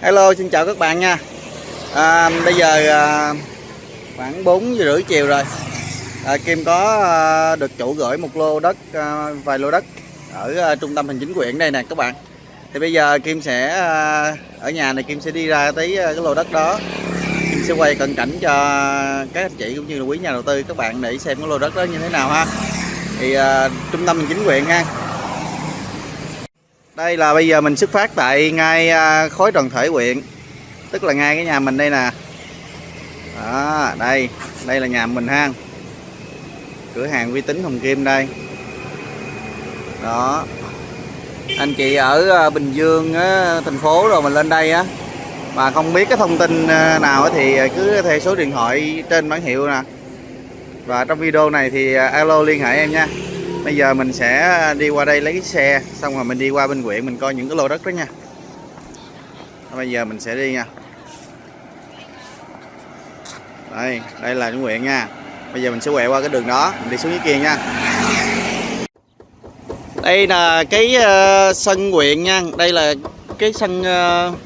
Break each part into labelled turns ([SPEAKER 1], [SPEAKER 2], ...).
[SPEAKER 1] Hello xin chào các bạn nha. À, Bây giờ à, khoảng 4 giờ rưỡi chiều rồi. À, Kim có à, được chủ gửi một lô đất à, Vài lô đất ở à, trung tâm hành chính quyện đây nè các bạn. Thì bây giờ Kim sẽ à, Ở nhà này Kim sẽ đi ra tới à, cái lô đất đó. Kim sẽ quay cận cảnh cho các anh chị cũng như là quý nhà đầu tư các bạn để xem cái lô đất đó như thế nào ha. Thì à, trung tâm hành chính quyện ha đây là bây giờ mình xuất phát tại ngay à, khối đoàn thể huyện Tức là ngay cái nhà mình đây nè. Đó, đây Đây là nhà mình ha. Cửa hàng uy tín Hồng Kim đây. Đó. Anh chị ở à, Bình Dương thành phố rồi mình lên đây á Mà không biết cái thông tin à, nào thì cứ theo số điện thoại trên bản hiệu nè. Và trong video này thì alo liên hệ em nha bây giờ mình sẽ đi qua đây lấy cái xe xong rồi mình đi qua bên huyện mình coi những cái lô đất đó nha. Bây giờ mình sẽ đi nha. Đây đây là những huyện nha. Bây giờ mình sẽ quẹo qua cái đường đó mình đi xuống dưới kia nha. Đây là cái uh, sân huyện nha. Đây là cái sân uh,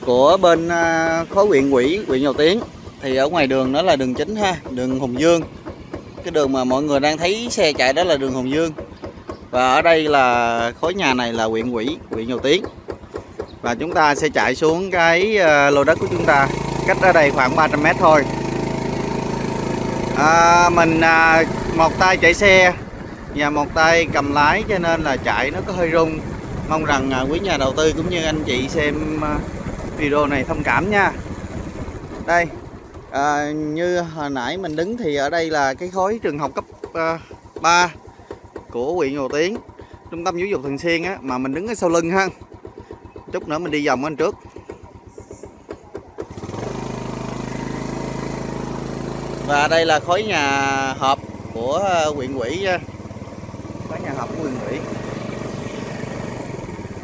[SPEAKER 1] của bên uh, khối huyện quỹ huyện Dầu Tiến. Thì ở ngoài đường đó là đường chính ha đường Hùng Dương cái đường mà mọi người đang thấy xe chạy đó là đường Hồng Dương. Và ở đây là khối nhà này là huyện quỷ huyện Dầu Tiến. Và chúng ta sẽ chạy xuống cái ờ, lô đất của chúng ta. Cách ở đây khoảng 300 mét thôi. À, mình à, một tay chạy xe và một tay cầm lái cho nên là chạy nó có hơi rung. Mong rằng à, quý nhà đầu tư cũng như anh chị xem à, video này thông cảm nha. Đây à, như hồi nãy mình đứng thì ở đây là cái khối trường học cấp à, uh, 3 của huyện Hồ Tiến trung tâm giáo dục thường xuyên á mà mình đứng ở sau lưng ha. Chút nữa mình đi vòng anh trước. Và đây là khối nhà họp của à, huyện ủy à, khối nhà họp của huyện ủy.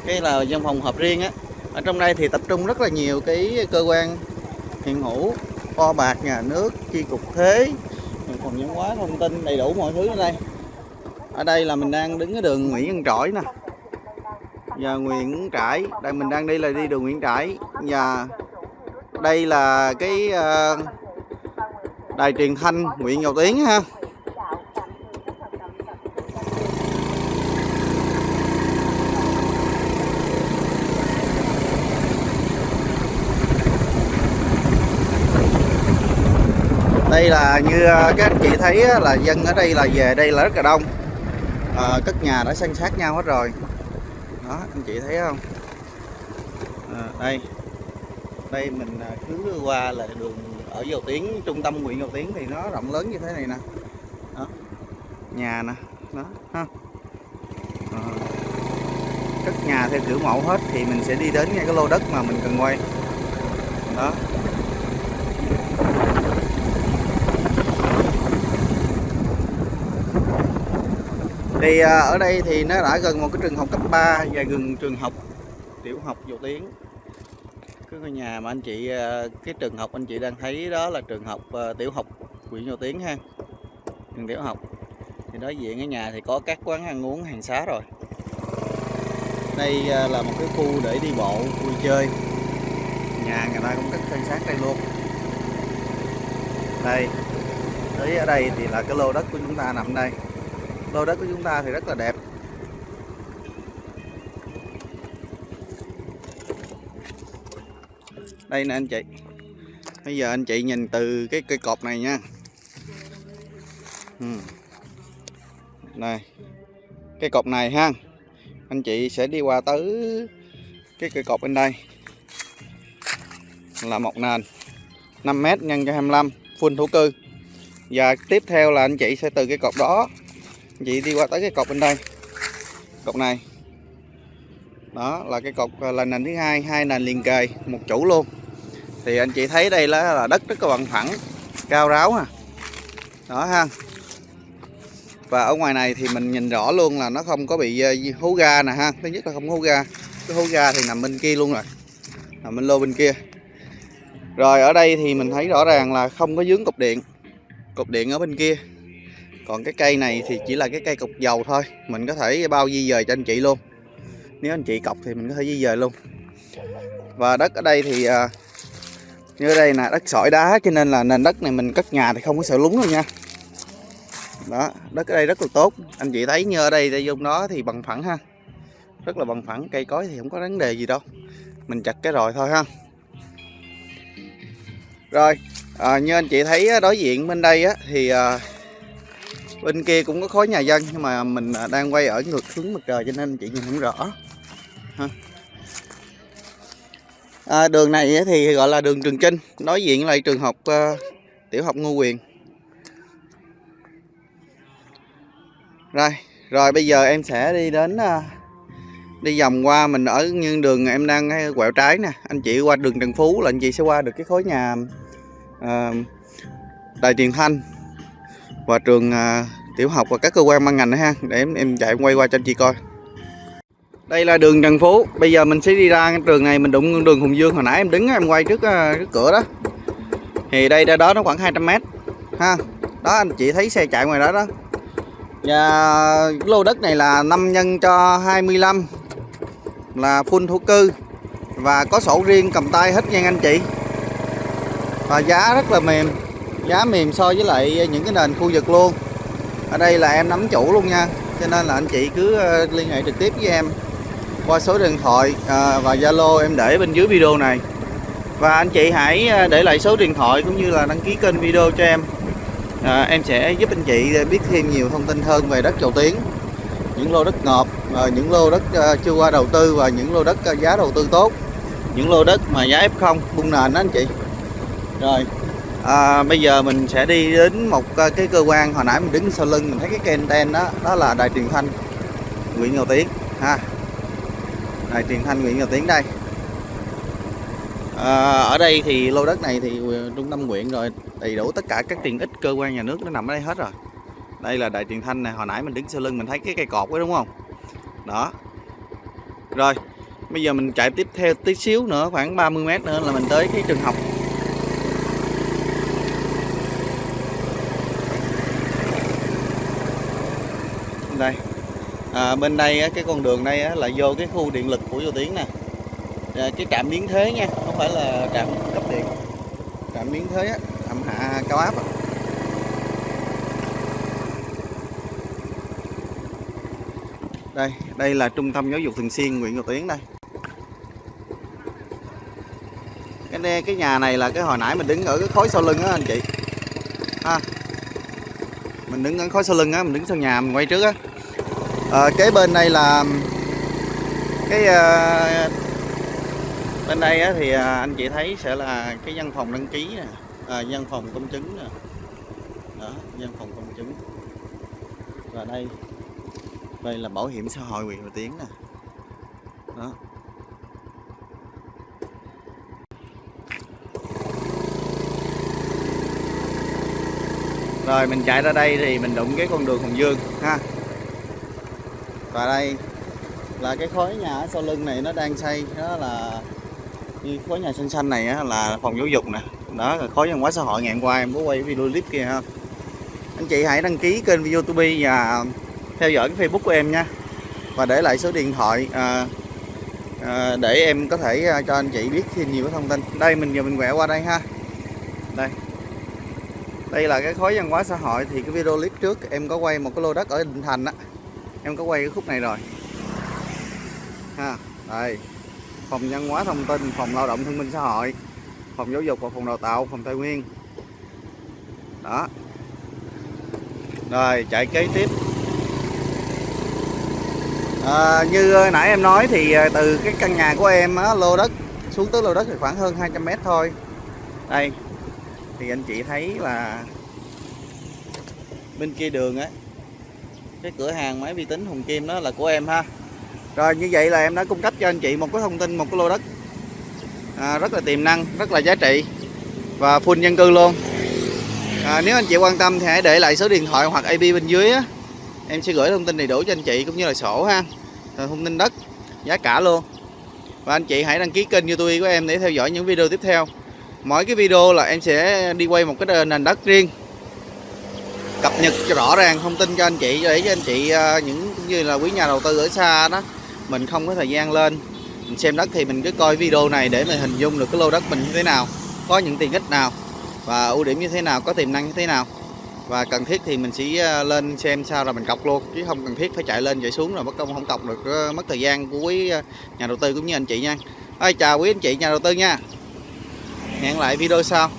[SPEAKER 1] Cái là văn phòng họp riêng á. Ở trong đây thì tập trung rất là nhiều cái cơ quan hiện hữu kho bạc nhà nước, chi cục thuế. Còn những quá thông tin đầy đủ mọi thứ ở đây. Ở đây là mình đang đứng ở đường Nguyễn Văn Trỗi nè. Và Nguyễn Trãi, đây mình đang đi là đi đường Nguyễn Trãi. Và đây là cái ờ, đài truyền thanh Nguyễn Ngọc Tiến ha. Đây là như ờ, các anh chị thấy là dân ở đây là về đây là rất là đông. Ờ, à, cất nhà đã san sát nhau hết rồi. Đó anh chị thấy không? À, đây. Đây mình cứ qua là đường ở dầu tiến trung tâm huyện dầu tiến thì nó rộng lớn như thế này nè. Đó. nhà nè. Đó ha. À, cất nhà theo kiểu mẫu hết thì mình sẽ đi đến ngay cái lô đất mà mình cần quay. Đó. Thì à, ở đây thì nó đã gần một cái trường học cấp 3 và gần trường học tiểu học dầu tiến cái ngôi nhà mà anh chị à, cái trường học anh chị đang thấy đó là trường học à, tiểu học huyện dầu tiến ha, trường tiểu học. Thì đối diện cái nhà thì có các quán ăn uống, hàng xá rồi. Đây là một cái khu để đi bộ, vui chơi. Nhà người ta cũng cất san sát đây luôn. Đây, tới ở đây thì là cái lô đất của chúng ta nằm đây lô đất của chúng ta thì rất là đẹp. Đây nè anh chị. Bây giờ anh chị nhìn từ cái cây cột này nha. Ừ. này cái cột này ha. Anh chị sẽ đi qua tới cái cây cột bên đây. Là một nền 5m nhân cho 25 full thổ cư. Và tiếp theo là anh chị sẽ từ cái cột đó chị đi qua tới cái cột bên đây. Cột này. Đó là cái cột là nền thứ hai hai nền liền kề một chủ luôn. Thì anh chị thấy đây là, là đất rất là bằng phẳng cao ráo ha đó ha. Và ở ngoài này thì mình nhìn rõ luôn là nó không có bị ờ, hú hố ga nè ha. Thứ nhất là không hố ga. Cái hố ga thì nằm bên kia luôn rồi. Nằm bên lô bên kia. Rồi ở đây thì mình thấy rõ ràng là không có dướng cục điện. Cục điện ở bên kia còn cái cây này thì chỉ là cái cây cọc dầu thôi mình có thể bao di dời cho anh chị luôn. Nếu anh chị cọc thì mình có thể di dời luôn. Và đất ở đây thì à, như ở đây là đất sỏi đá cho nên là nền đất này mình cất nhà thì không có sợ lún đâu nha. Đó đất ở đây rất là tốt. Anh chị thấy như ở đây đây dung đó thì bằng phẳng ha. Rất là bằng phẳng cây cối thì không có vấn đề gì đâu. Mình chặt cái rồi thôi ha. Rồi à, như anh chị thấy đối diện bên đây á, thì à, bên kia cũng có khối nhà dân nhưng mà mình à, đang quay ở ngược hướng mặt trời cho nên anh chị nhìn không rõ. Ha. À, đường này thì gọi là đường Trường Chinh đối diện lại trường học uh, tiểu học Ngô Quyền. Rồi rồi bây giờ em sẽ đi đến uh, đi vòng qua mình ở như đường em đang quẹo trái nè. Anh chị qua đường Trần Phú là anh chị sẽ qua được cái khối nhà uh, Đài Tiền Thanh và trường à, tiểu học và các cơ quan ban ngành nữa ha để em, em chạy quay qua cho anh chị coi. Đây là đường Trần Phú. Bây giờ mình sẽ đi ra cái trường này mình đụng đường Hùng Dương. Hồi nãy em đứng em quay trước, à, cái cửa đó. Thì đây ra đó nó khoảng 200 mét ha. Đó anh chị thấy xe chạy ngoài đó đó. Và lô đất này là 5 nhân cho 25 là full thổ cư. Và có sổ riêng cầm tay hết nha anh chị. Và giá rất là mềm giá mềm so với lại những cái nền khu vực luôn. Ở đây là em nắm chủ luôn nha cho nên là anh chị cứ ờ, liên hệ trực tiếp với em qua số điện thoại ờ, và Zalo em để bên dưới video này. Và anh chị hãy ờ, để lại số điện thoại cũng như là đăng ký kênh video cho em. À, em sẽ giúp anh chị biết thêm nhiều thông tin hơn về đất Dầu Tiến những lô đất ngọt những lô đất chưa qua đầu tư và những lô đất giá đầu tư tốt những lô đất mà giá F0 bung nền đó anh chị. Rồi à, bây giờ mình sẽ đi đến một à, cái cơ quan hồi nãy mình đứng sau lưng mình thấy cái kênh đen đó đó là đài truyền thanh. Nguyễn Ngọc Tiến ha. Đài truyền thanh Nguyễn Ngọc Tiến đây. À, ở đây thì lô đất này thì ừ, trung tâm huyện rồi đầy đủ tất cả các tiện ích cơ quan nhà nước nó nằm ở đây hết rồi. Đây là đài truyền thanh này hồi nãy mình đứng sau lưng mình thấy cái cây cột đó đúng không? Đó. Rồi bây giờ mình chạy tiếp theo tí xíu nữa khoảng 30 mét nữa là mình tới cái trường học đây à, bên đây cái con đường đây là vô cái khu điện lực của vô tiến nè. À, cái trạm biến thế nha không phải là trạm cấp điện. Trạm biến thế á trạm hạ cao áp á. đây đây là trung tâm giáo dục thường xuyên huyện Ngọc Tiến đây. Cái này, cái nhà này là cái hồi nãy mình đứng ở cái khối sau lưng á anh chị. Ha. Mình đứng ở khối sau lưng á mình đứng sau nhà mình quay trước á. Ờ, à, kế bên đây là cái à, bên đây á, thì à, anh chị thấy sẽ là cái văn phòng đăng ký nè à, văn phòng công chứng nè. Đó văn phòng công chứng. Và đây đây là bảo hiểm xã hội huyện Hòa Tiến nè. Đó. Rồi mình chạy ra đây thì mình đụng cái con đường Hồng Dương ha và đây là cái khối nhà ở sau lưng này nó đang xây. Đó là như khối nhà xanh xanh này á, là phòng giáo dục nè. Đó là khối văn hóa xã hội ngày hôm qua em có quay video clip kia ha. Anh chị hãy đăng ký kênh youtube và theo dõi cái facebook của em nha. Và để lại số điện thoại à, à, để em có thể à, cho anh chị biết thêm nhiều thông tin. Đây mình giờ mình quẹo qua đây ha. Đây. Đây là cái khối văn hóa xã hội thì cái video clip trước em có quay một cái lô đất ở Định Thành á em có quay cái khúc này rồi. Ha đây. Phòng văn hóa thông tin phòng lao động thương minh xã hội phòng giáo dục và phòng đào tạo phòng tài nguyên. Đó. Rồi chạy kế tiếp. À, như nãy em nói thì à, từ cái căn nhà của em á, lô đất xuống tới lô đất thì khoảng hơn 200 mét thôi. Đây. Thì anh chị thấy là bên kia đường á cái cửa hàng máy vi tính Hùng Kim đó là của em ha. Rồi như vậy là em đã cung cấp cho anh chị một cái thông tin một cái lô đất. À, rất là tiềm năng rất là giá trị và full dân cư luôn. À, nếu anh chị quan tâm thì hãy để lại số điện thoại hoặc IP bên dưới á. Em sẽ gửi thông tin đầy đủ cho anh chị cũng như là sổ ha. Rồi thông tin đất giá cả luôn. Và anh chị hãy đăng ký kênh youtube của em để theo dõi những video tiếp theo. Mỗi cái video là em sẽ đi quay một cái nền đất riêng cập nhật cho rõ ràng thông tin cho anh chị để cho anh chị à, những cũng như là quý nhà đầu tư ở xa đó mình không có thời gian lên. Mình xem đất thì mình cứ coi video này để mình hình dung được cái lô đất mình như thế nào có những tiện ích nào và ưu điểm như thế nào có tiềm năng như thế nào. Và cần thiết thì mình sẽ à, lên xem sao rồi mình cọc luôn chứ không cần thiết phải chạy lên chạy xuống rồi mất công không cọc được à, mất thời gian của quý nhà đầu tư cũng như anh chị nha. Ôi, chào quý anh chị nhà đầu tư nha. Hẹn lại video sau.